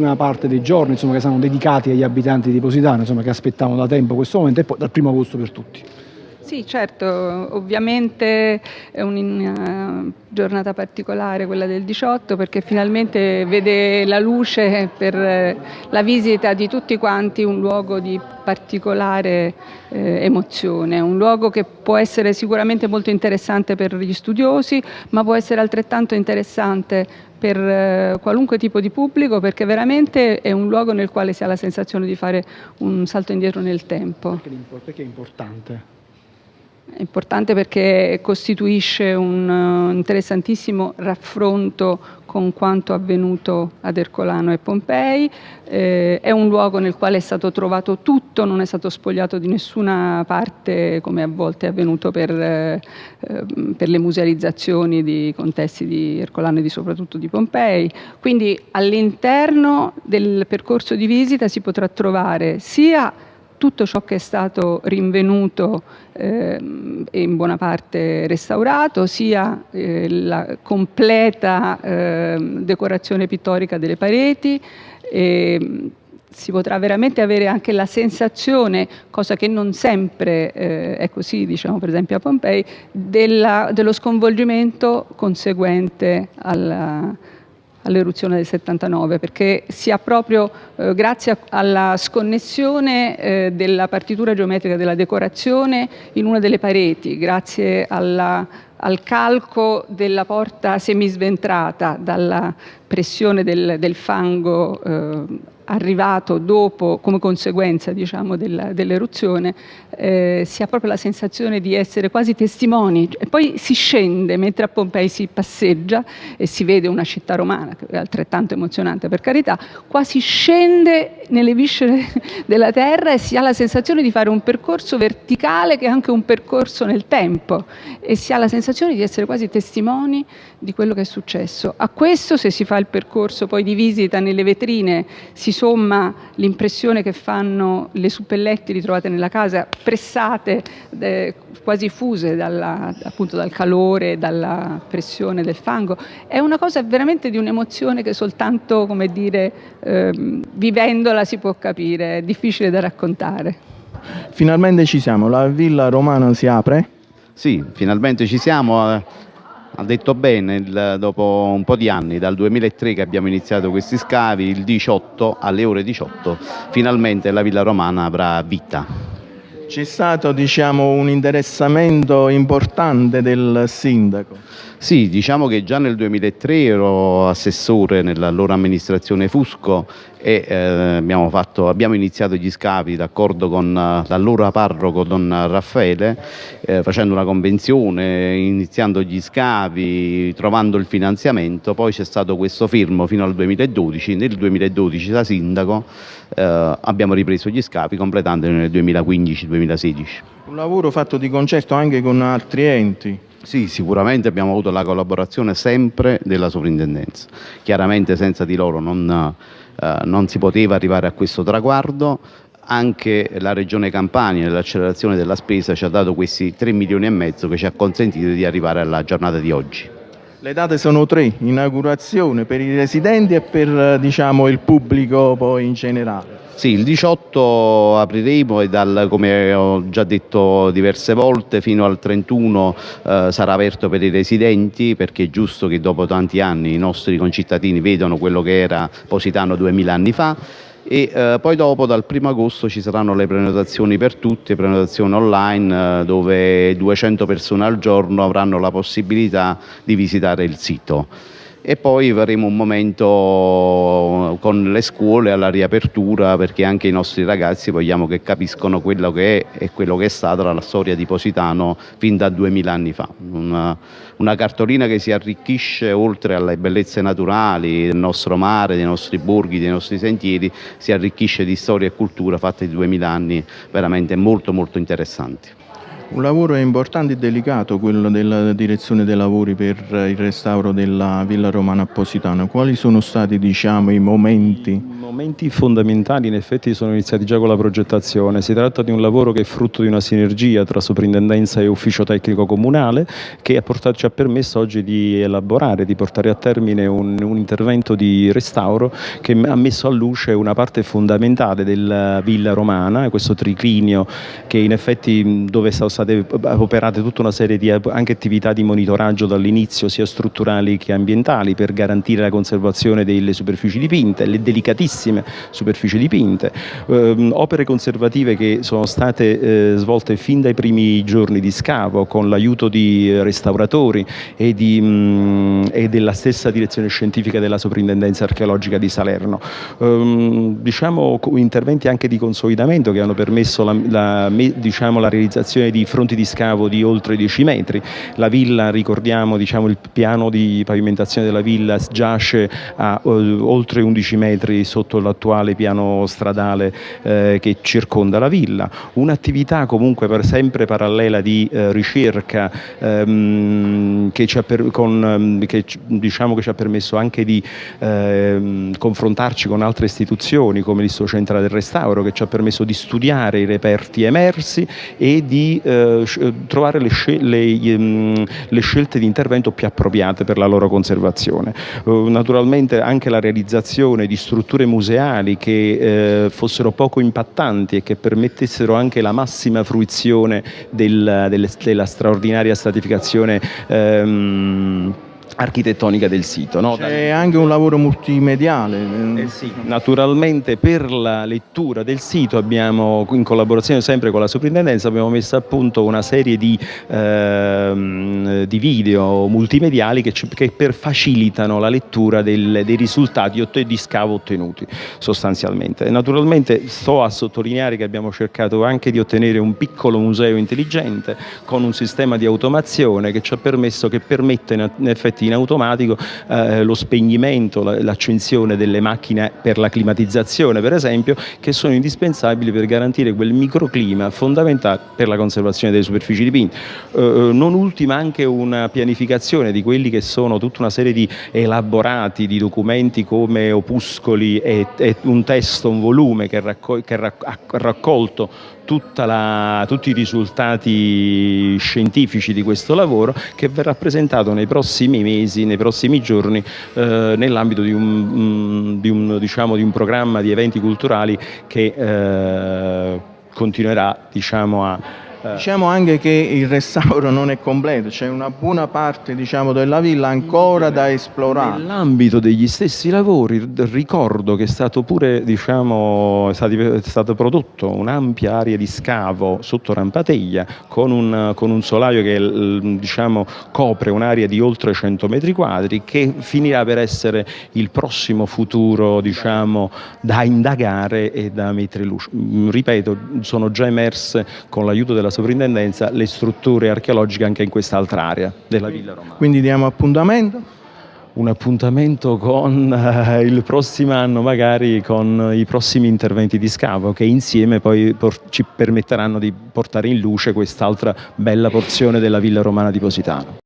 prima parte dei giorni insomma, che saranno dedicati agli abitanti di Positano, insomma, che aspettavano da tempo questo momento e poi dal primo agosto per tutti. Sì, certo, ovviamente è una giornata particolare quella del 18 perché finalmente vede la luce per la visita di tutti quanti un luogo di particolare eh, emozione, un luogo che può essere sicuramente molto interessante per gli studiosi ma può essere altrettanto interessante per eh, qualunque tipo di pubblico perché veramente è un luogo nel quale si ha la sensazione di fare un salto indietro nel tempo. Perché è importante? È importante perché costituisce un uh, interessantissimo raffronto con quanto avvenuto ad Ercolano e Pompei, eh, è un luogo nel quale è stato trovato tutto, non è stato spogliato di nessuna parte come a volte è avvenuto per, eh, per le musealizzazioni di contesti di Ercolano e di, soprattutto di Pompei. Quindi all'interno del percorso di visita si potrà trovare sia tutto ciò che è stato rinvenuto eh, e in buona parte restaurato, sia eh, la completa eh, decorazione pittorica delle pareti, e, si potrà veramente avere anche la sensazione, cosa che non sempre eh, è così, diciamo per esempio a Pompei, della, dello sconvolgimento conseguente alla, all'eruzione del 79 perché si ha proprio eh, grazie alla sconnessione eh, della partitura geometrica della decorazione in una delle pareti, grazie alla, al calco della porta semisventrata dalla pressione del, del fango eh, arrivato dopo, come conseguenza diciamo, dell'eruzione, eh, si ha proprio la sensazione di essere quasi testimoni. E poi si scende, mentre a Pompei si passeggia e si vede una città romana, che è altrettanto emozionante per carità, qua si scende nelle viscere della terra e si ha la sensazione di fare un percorso verticale che è anche un percorso nel tempo e si ha la sensazione di essere quasi testimoni di quello che è successo. A questo, se si fa il percorso poi di visita nelle vetrine, si somma l'impressione che fanno le suppelletti ritrovate nella casa, pressate, eh, quasi fuse dalla, appunto dal calore, dalla pressione del fango. È una cosa veramente di un'emozione che soltanto, come dire, eh, vivendola si può capire, è difficile da raccontare. Finalmente ci siamo, la villa romana si apre? Sì, finalmente ci siamo eh, ha detto bene, il, dopo un po' di anni, dal 2003 che abbiamo iniziato questi scavi, il 18 alle ore 18 finalmente la Villa Romana avrà vita. C'è stato diciamo, un interessamento importante del sindaco? Sì, diciamo che già nel 2003 ero assessore nell'allora amministrazione Fusco e eh, abbiamo, fatto, abbiamo, iniziato gli scavi d'accordo con uh, l'allora parroco Don Raffaele eh, facendo una convenzione, iniziando gli scavi, trovando il finanziamento, poi c'è stato questo fermo fino al 2012, nel 2012 da sindaco eh, abbiamo ripreso gli scavi completandoli nel 2015-2016. Un lavoro fatto di concerto anche con altri enti? Sì, sicuramente abbiamo avuto la collaborazione sempre della sovrintendenza. Chiaramente senza di loro non, eh, non si poteva arrivare a questo traguardo. Anche la Regione Campania nell'accelerazione della spesa ci ha dato questi 3 milioni e mezzo che ci ha consentito di arrivare alla giornata di oggi. Le date sono tre, inaugurazione per i residenti e per diciamo, il pubblico poi in generale. Sì, il 18 apriremo e dal, come ho già detto diverse volte fino al 31 eh, sarà aperto per i residenti perché è giusto che dopo tanti anni i nostri concittadini vedano quello che era Positano 2000 anni fa. E eh, poi dopo dal 1 agosto ci saranno le prenotazioni per tutti, prenotazioni online eh, dove 200 persone al giorno avranno la possibilità di visitare il sito e poi faremo un momento con le scuole alla riapertura perché anche i nostri ragazzi vogliamo che capiscono quello che è e quello che è stata la storia di Positano fin da 2000 anni fa. Una, una cartolina che si arricchisce oltre alle bellezze naturali del nostro mare, dei nostri borghi, dei nostri sentieri, si arricchisce di storia e cultura fatta di 2000 anni veramente molto molto interessanti. Un lavoro importante e delicato quello della direzione dei lavori per il restauro della Villa Romana Positano. Quali sono stati diciamo, i momenti? I momenti fondamentali in effetti sono iniziati già con la progettazione. Si tratta di un lavoro che è frutto di una sinergia tra soprintendenza e ufficio tecnico comunale che ha portato, ci ha permesso oggi di elaborare, di portare a termine un, un intervento di restauro che ha messo a luce una parte fondamentale della Villa Romana, questo triclinio che in effetti dove sono state operate tutta una serie di anche attività di monitoraggio dall'inizio sia strutturali che ambientali per garantire la conservazione delle superfici dipinte, le delicatissime superfici dipinte, eh, opere conservative che sono state eh, svolte fin dai primi giorni di scavo con l'aiuto di restauratori e, di, mh, e, della stessa direzione scientifica della soprintendenza archeologica di Salerno. Um, diciamo interventi anche di consolidamento che hanno permesso la, la, diciamo, la realizzazione di fronti di scavo di oltre 10 metri. La villa, ricordiamo, diciamo, il piano di pavimentazione della villa giace a uh, oltre 11 metri sotto l'attuale piano stradale eh, che circonda la villa. Un'attività comunque per sempre parallela di eh, ricerca ehm, che, ci ha per, con, ehm, che, diciamo che ci ha permesso anche di ehm, confrontarci con altre istituzioni come l'Istituto Centrale del Restauro che ci ha permesso di studiare i reperti emersi e di eh, eh, trovare le, scel le, ehm, le, scelte di intervento più appropriate per la loro conservazione. Naturalmente anche la realizzazione di strutture museali che eh, fossero poco impattanti e che permettessero anche la massima fruizione del, del, della straordinaria stratificazione ehm, architettonica del sito. No? C'è anche un lavoro multimediale. Eh sì, naturalmente per la lettura del sito abbiamo, in collaborazione sempre con la soprintendenza, abbiamo messo a punto una serie di, ehm, di video multimediali che, che per facilitano la lettura del, dei risultati di scavo ottenuti sostanzialmente. Naturalmente sto a sottolineare che abbiamo cercato anche di ottenere un piccolo museo intelligente con un sistema di automazione che ci ha permesso, che permette in effetti in automatico eh, lo spegnimento, l'accensione delle macchine per la climatizzazione per esempio che sono indispensabili per garantire quel microclima fondamentale per la conservazione delle superfici dipinte. Eh, eh, non ultima anche una pianificazione di quelli che sono tutta una serie di elaborati di documenti come opuscoli e, e un testo, un volume che, raccol che ha raccolto la, tutti i risultati scientifici di questo lavoro che verrà presentato nei prossimi mesi, nei prossimi giorni eh, nell'ambito di, mm, di, diciamo, di un, programma di eventi culturali che eh, continuerà diciamo, a. Diciamo anche che il restauro non è completo, c'è una buona parte diciamo, della villa ancora da esplorare. Nell'ambito degli stessi lavori ricordo che è stato pure diciamo, è stato prodotto un'ampia area di scavo sotto Rampateglia con un, con un solaio che diciamo, copre un'area di oltre 100 metri quadri che finirà per essere il prossimo futuro diciamo, da indagare e da mettere luce. Ripeto, sono già emerse con l'aiuto della della sovrintendenza le strutture archeologiche anche in quest'altra area della Villa Romana. Quindi diamo appuntamento? un appuntamento con eh, il prossimo anno magari con i prossimi interventi di scavo che insieme poi ci permetteranno di portare in luce quest'altra bella porzione della Villa Romana di Positano.